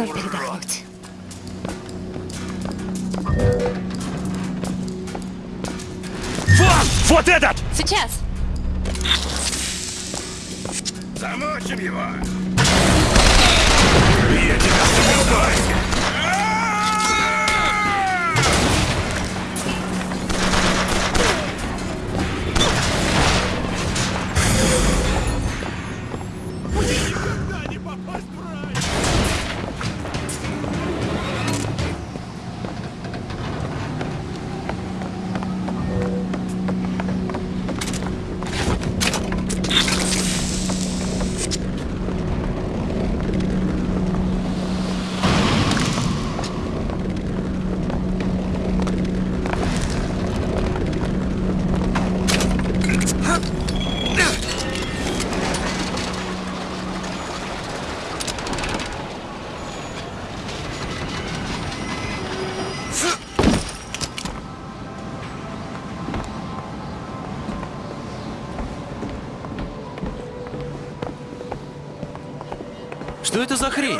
Нам передохнуть. Вот! Вот этот! Сейчас! Замочим его! Я тебя убиваю! Что это за хрень?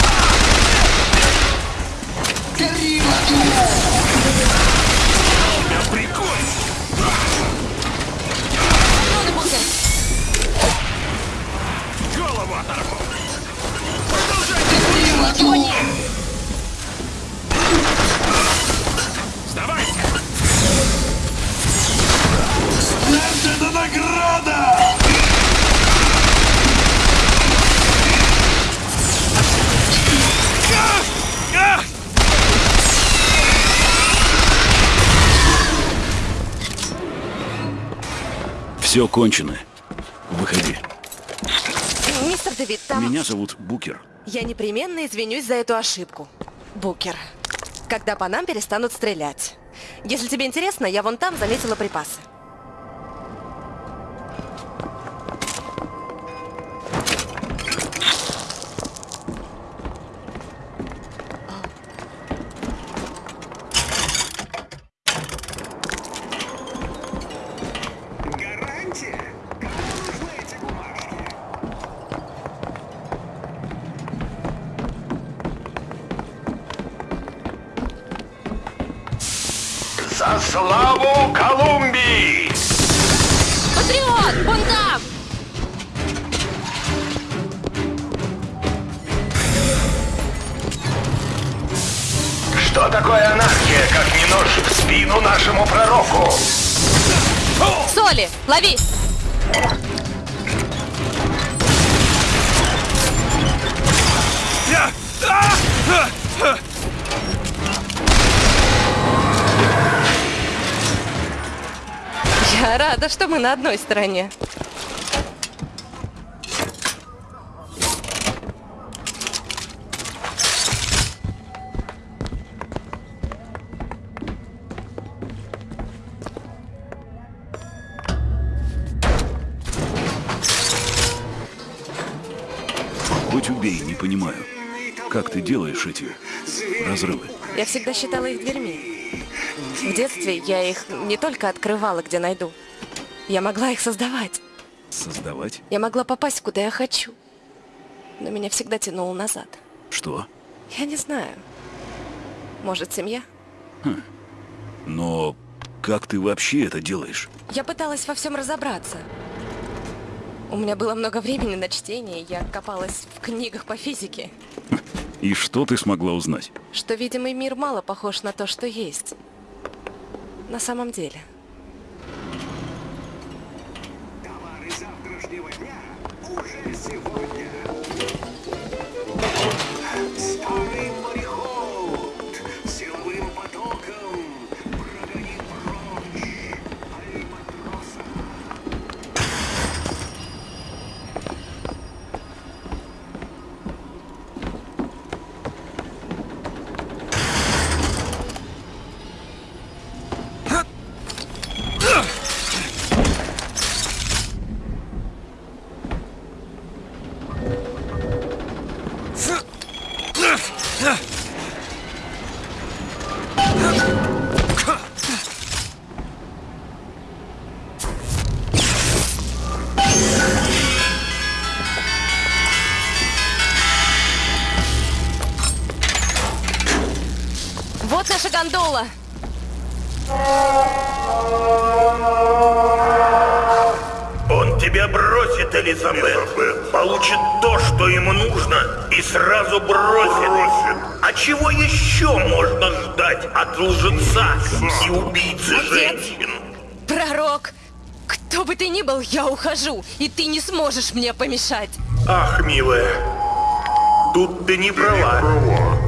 Все кончено. Выходи. Мистер Дэвид, там... Меня зовут Букер. Я непременно извинюсь за эту ошибку. Букер. Когда по нам перестанут стрелять. Если тебе интересно, я вон там заметила припасы. Что такое анархия, как не нож в спину нашему пророку? Соли! Лови! Я... Рада, что мы на одной стороне. Как ты делаешь эти разрывы? Я всегда считала их дверьми. В детстве я их не только открывала, где найду. Я могла их создавать. Создавать? Я могла попасть, куда я хочу. Но меня всегда тянуло назад. Что? Я не знаю. Может, семья? Но как ты вообще это делаешь? Я пыталась во всем разобраться. У меня было много времени на чтение, я копалась в книгах по физике. И что ты смогла узнать? Что видимый мир мало похож на то, что есть. На самом деле. Товары завтрашнего дня уже сегодня. Элизабет. Получит то, что ему нужно, и сразу бросит. А чего еще можно ждать от лжеца и убийцы Отец! женщин? Пророк! Кто бы ты ни был, я ухожу, и ты не сможешь мне помешать. Ах, милая, тут ты не права. Патроны!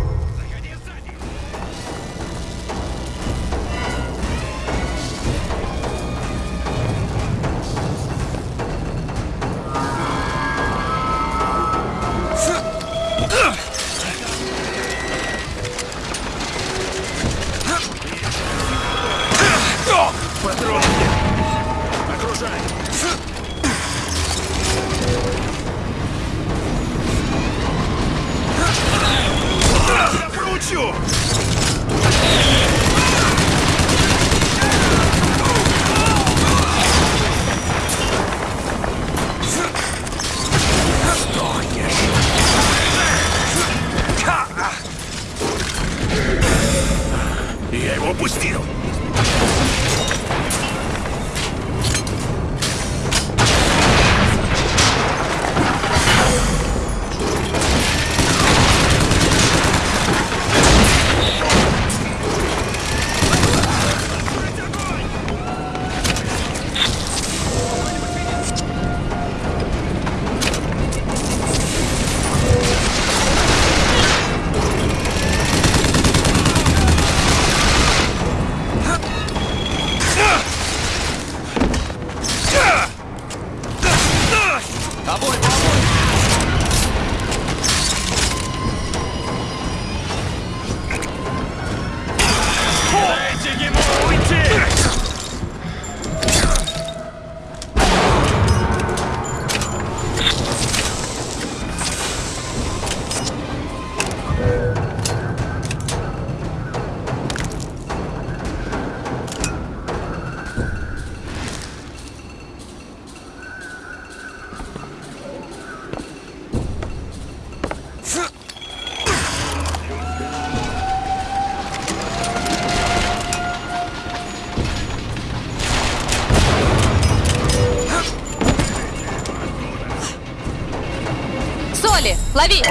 Лови!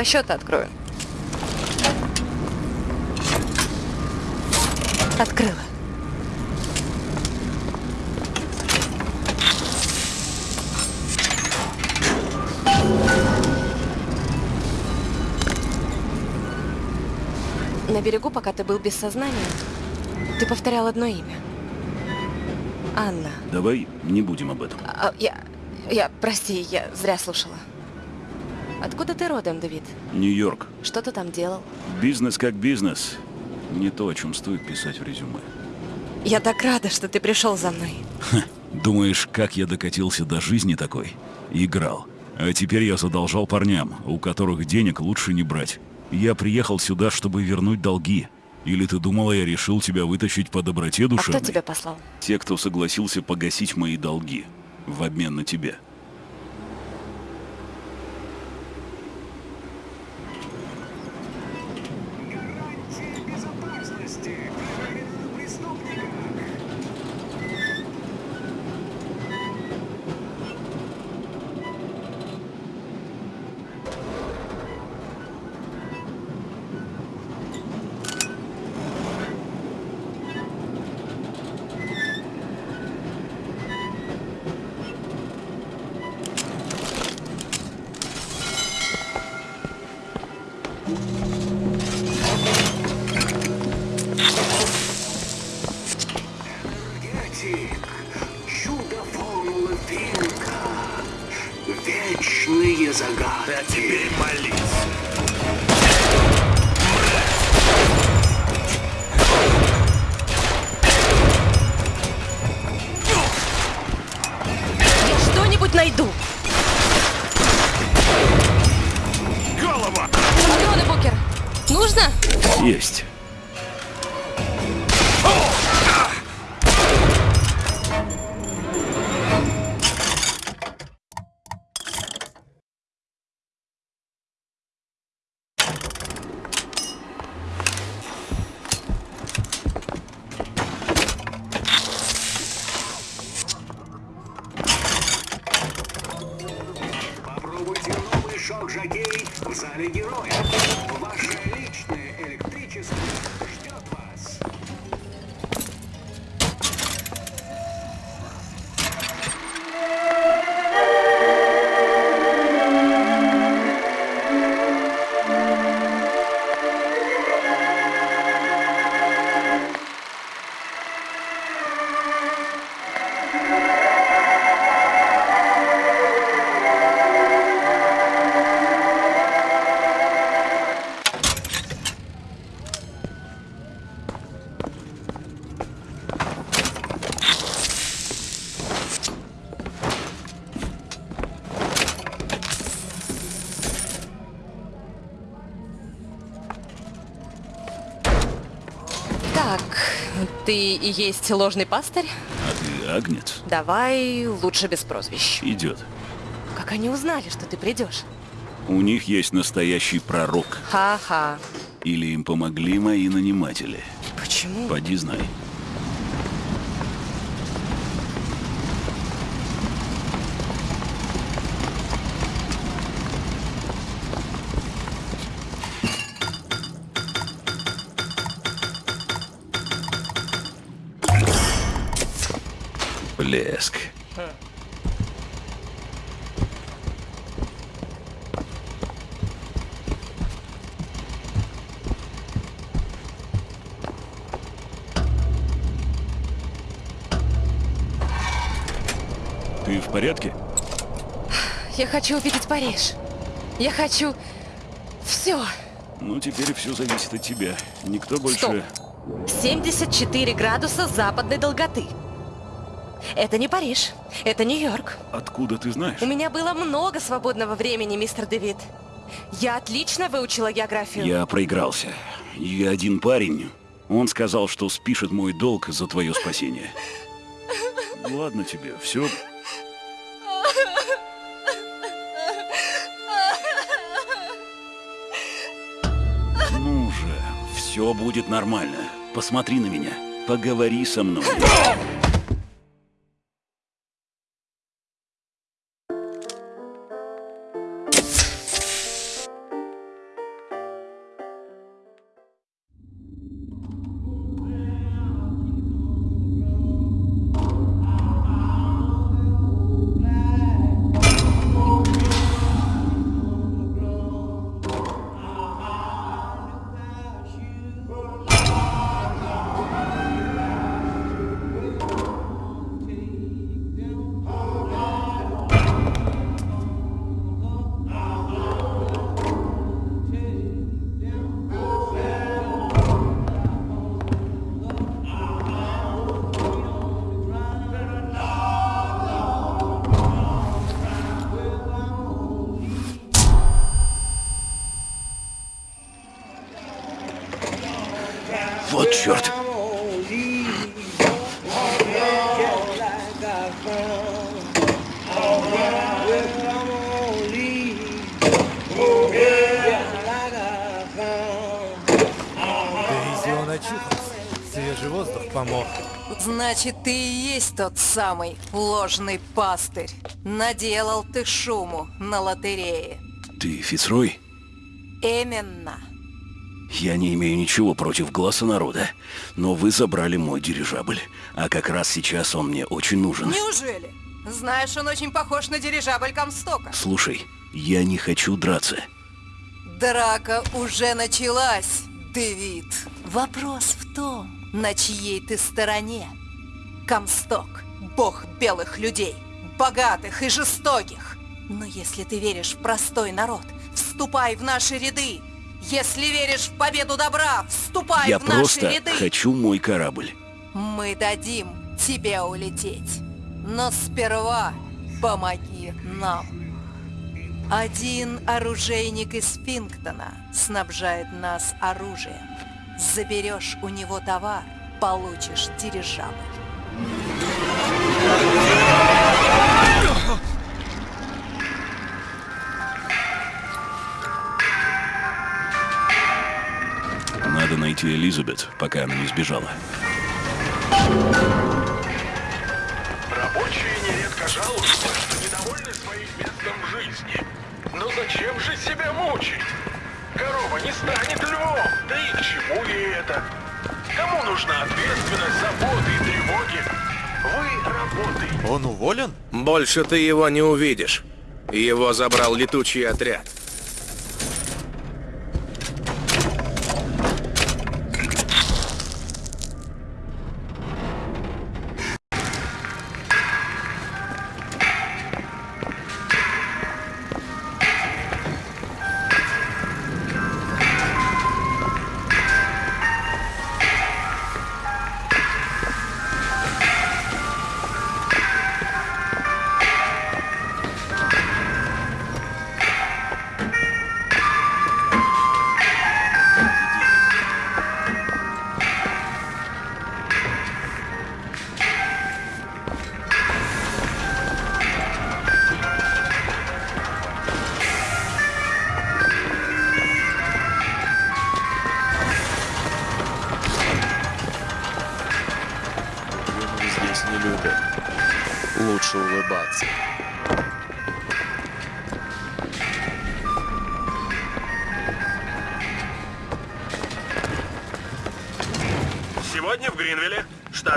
Два счета открою. Открыла. На берегу, пока ты был без сознания, ты повторял одно имя. Анна. давай не будем об этом. А, я... Я... Прости, я зря слушала. Откуда ты родом, Давид? Нью-Йорк. Что ты там делал? Бизнес как бизнес. Не то, о чем стоит писать в резюме. Я так рада, что ты пришел за мной. Думаешь, как я докатился до жизни такой? Играл. А теперь я задолжал парням, у которых денег лучше не брать. Я приехал сюда, чтобы вернуть долги. Или ты думала, я решил тебя вытащить по доброте А душевной? кто тебя послал? Те, кто согласился погасить мои долги. В обмен на тебя. Ты и есть ложный пастырь? А ты агнец? Давай лучше без прозвищ. Идет. Как они узнали, что ты придешь? У них есть настоящий пророк. Ха-ха. Или им помогли мои наниматели. Почему? Поди знай. Ты в порядке? Я хочу увидеть Париж. Я хочу... Все. Ну, теперь все зависит от тебя. Никто больше... Стоп. 74 градуса западной долготы. Это не Париж. Это Нью-Йорк. Откуда ты знаешь? У меня было много свободного времени, мистер Дэвид. Я отлично выучила географию. Я проигрался. И один парень, он сказал, что спишет мой долг за твое спасение. Ладно тебе, все. Все будет нормально. Посмотри на меня. Поговори со мной. помог. Значит, ты и есть тот самый ложный пастырь. Наделал ты шуму на лотерее. Ты Фицрой? Именно. Я не имею ничего против глаза народа, но вы забрали мой дирижабль, а как раз сейчас он мне очень нужен. Неужели? Знаешь, он очень похож на дирижабль Комстока. Слушай, я не хочу драться. Драка уже началась, Дэвид. Вопрос в том, на чьей ты стороне. Комсток, бог белых людей, богатых и жестоких. Но если ты веришь в простой народ, вступай в наши ряды. Если веришь в победу добра, вступай Я в наши просто ряды. хочу мой корабль. Мы дадим тебе улететь. Но сперва помоги нам. Один оружейник из Фингтона снабжает нас оружием. Заберешь у него товар, получишь дирижабль. Надо найти Элизабет, пока она не сбежала. Рабочие нередко жалуются, что недовольны своим местом жизни. Но зачем же себя мучить? Корова не станет львом, да и к чему ей это? Кому нужна ответственность, заботы и тревоги? Вы работаете. Он уволен? Больше ты его не увидишь. Его забрал летучий отряд.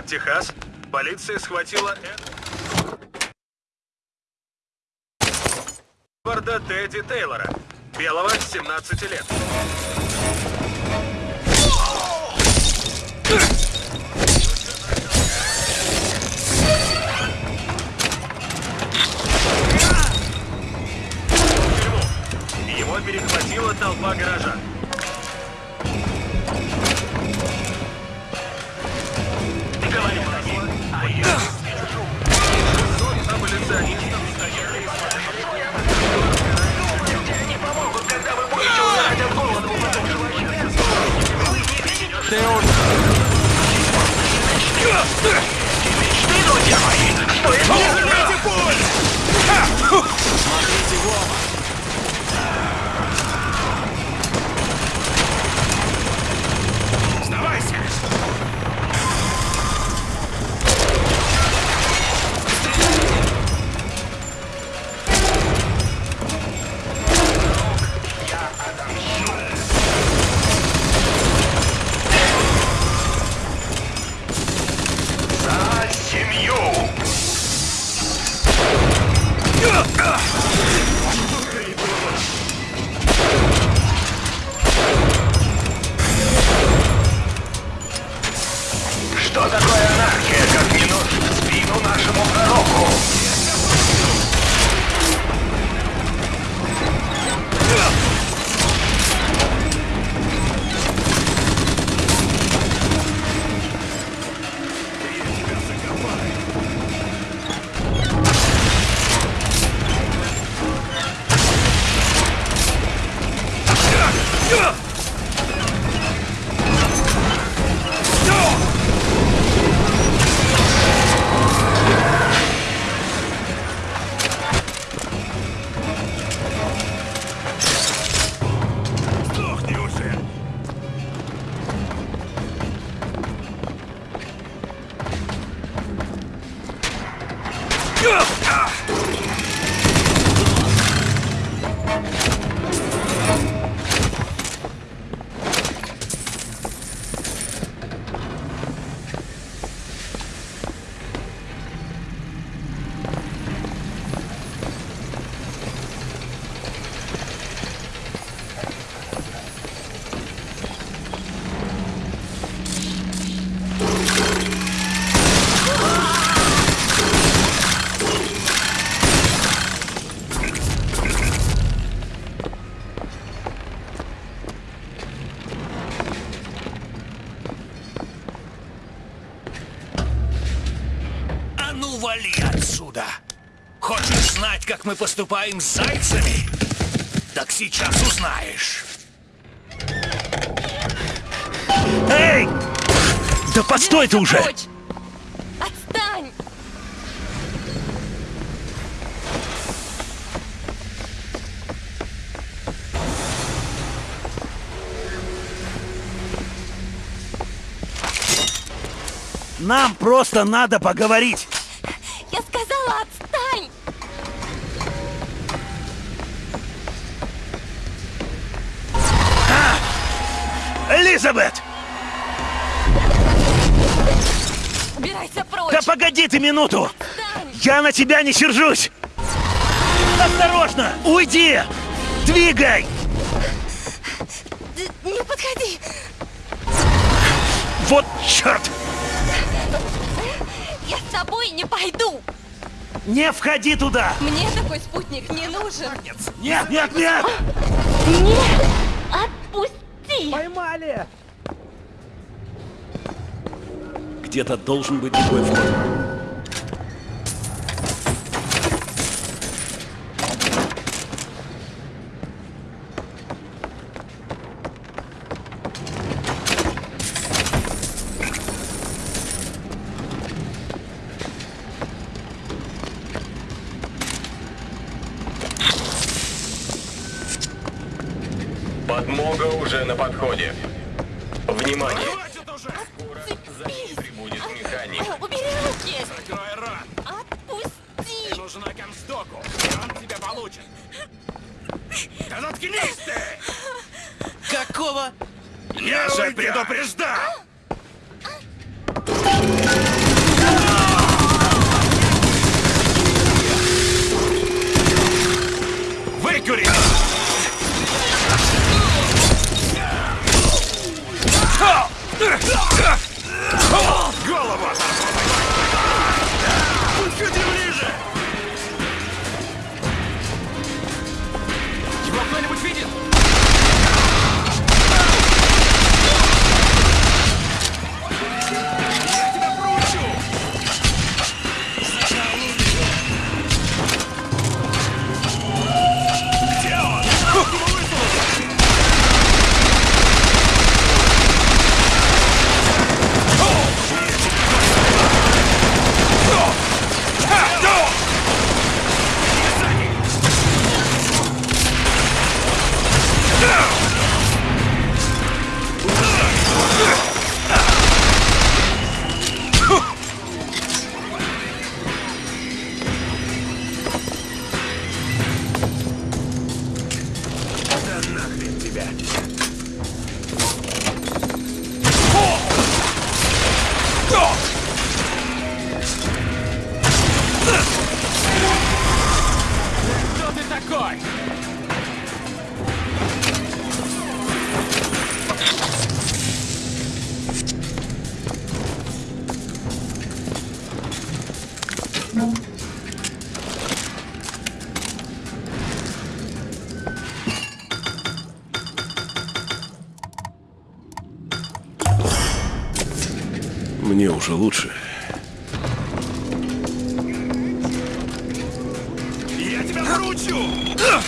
Штат Техас, полиция схватила Эдварда Тедди Тейлора, белого, 17 лет. Его перехватила толпа горожан. Смотрите в оба! Вали отсюда! Хочешь знать, как мы поступаем с зайцами? Так сейчас узнаешь. Эй! Да постой ты уже! Прочь! Отстань! Нам просто надо поговорить! Элизабет! Убирайся прочь! Да погоди ты минуту! Отстань! Я на тебя не сержусь! Осторожно! Уйди! Двигай! Не подходи! Вот черт! Я с тобой не пойду! Не входи туда! Мне такой спутник не нужен! Нет, нет, нет! Нет! Отпусти! Поймали! Где-то должен быть другой вход. Получит. Да заткнись ты! Какого? Я же предупреждал! Выкури! Голову! Я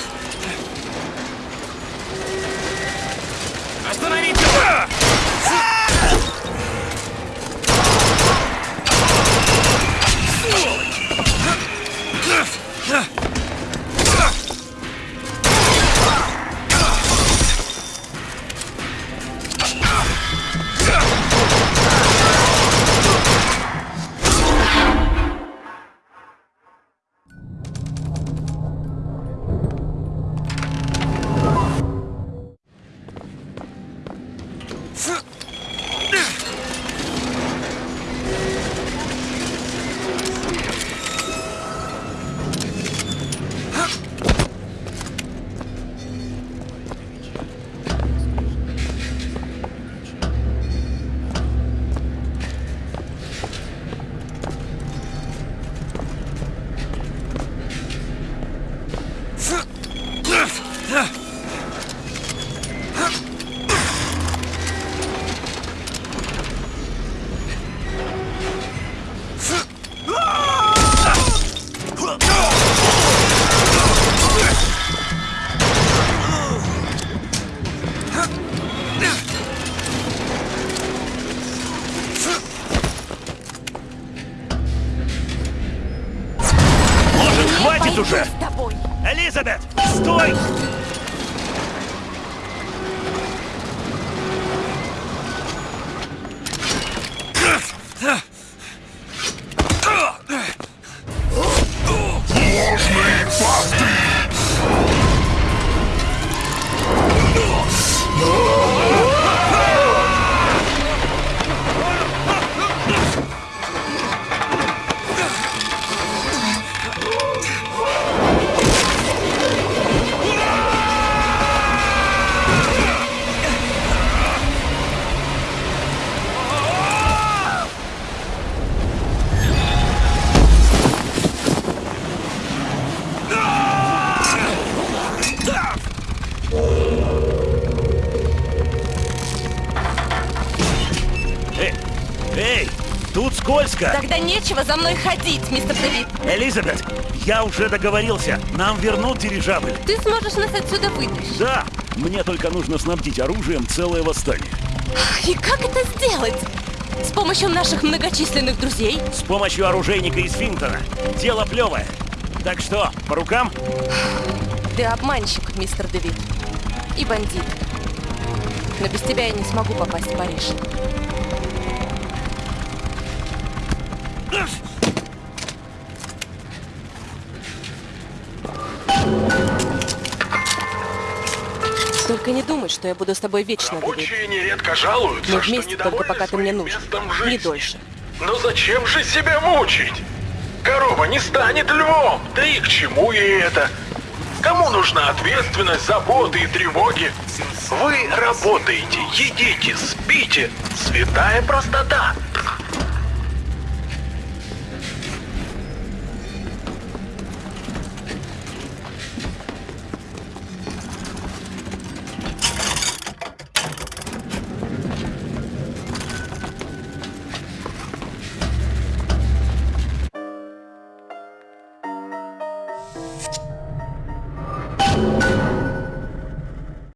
за мной ходить, мистер Дэвид. Элизабет, я уже договорился. Нам вернут дирижабль. Ты сможешь нас отсюда вытащить. Да, мне только нужно снабдить оружием целое восстание. И как это сделать? С помощью наших многочисленных друзей? С помощью оружейника из Финтона. Дело плевое. Так что, по рукам? Ты обманщик, мистер Дэвид. И бандит. Но без тебя я не смогу попасть в Париж. Только не думай, что я буду с тобой вечно. Рабочие нередко жалуются, Мы вместе только пока ты мне нужен. Не дольше. Но зачем же себя мучить? Корова не станет львом, да и к чему ей это? Кому нужна ответственность, заботы и тревоги? Вы работаете, едите, спите. Святая простота.